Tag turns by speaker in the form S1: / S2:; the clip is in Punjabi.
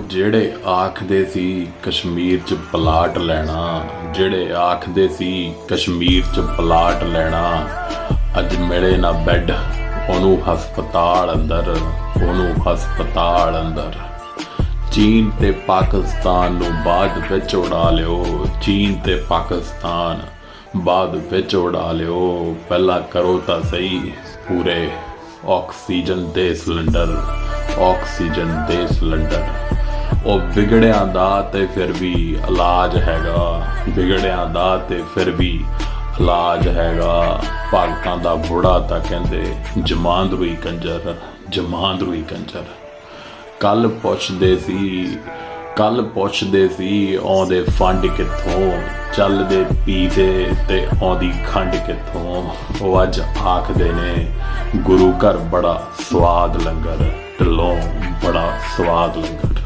S1: ਉਹ ਜਿਹੜੇ ਆਖਦੇ ਸੀ ਕਸ਼ਮੀਰ 'ਚ ਪਲਾਟ ਲੈਣਾ, ਜਿਹੜੇ ਆਖਦੇ ਸੀ ਕਸ਼ਮੀਰ 'ਚ ਪਲਾਟ ਲੈਣਾ, ਅੱਜ ਮਿਲੇ ਨਾ ਬੈੱਡ, ਉਹਨੂੰ ਹਸਪਤਾਲ ਅੰਦਰ, ਉਹਨੂੰ ਹਸਪਤਾਲ ਅੰਦਰ। ਚੀਨ ਤੇ ਪਾਕਿਸਤਾਨ ਨੂੰ ਬਾਅਦ ਵਿੱਚ ਉਡਾ ਲਿਓ, ਚੀਨ ਤੇ ਪਾਕਿਸਤਾਨ ਬਾਅਦ ਵਿੱਚ ਉਡਾ ਲਿਓ, ਪਹਿਲਾਂ ਕਰੋ ਤਾਂ ਸਹੀ, ਪੂਰੇ ਆਕਸੀਜਨ ਦੇ ਸਿਲੰਡਰ, ਆਕਸੀਜਨ ਦੇ ਸਿਲੰਡਰ। ਉਹ ਵਿਗੜਿਆਂ ਦਾ ਤੇ ਫਿਰ ਵੀ ਇਲਾਜ ਹੈਗਾ। ਵਿਗੜਿਆਂ ਦਾ ਤੇ ਫਿਰ ਵੀ ਇਲਾਜ ਹੈਗਾ। ਭਗਤਾਂ ਦਾ ਬੁੜਾ ਤਾਂ ਕਹਿੰਦੇ ਜਮਾਂਦਰੂਈ ਕੰਜਰ ਜਮਾਂਦਰੂਈ ਕੰਜਰ। ਕੱਲ ਪੁੱਛਦੇ ਸੀ ਕੱਲ ਪੁੱਛਦੇ ਸੀ ਆਉਂਦੇ ਫੰਡ ਕਿੱਥੋਂ, ਚੱਲਦੇ ਪੀਦੇ ਤੇ ਆਉਂਦੀ ਖੰਡ ਕਿੱਥੋਂ। ਉਹ ਅੱਜ ਆਖਦੇ ਨੇ, ਗੁਰੂ ਘਰ ਬੜਾ ਸਵਾਦ ਲੰਗਰ, ਢਿੱਲੋਂ ਬੜਾ ਸਵਾਦ ਲੰਗਰ।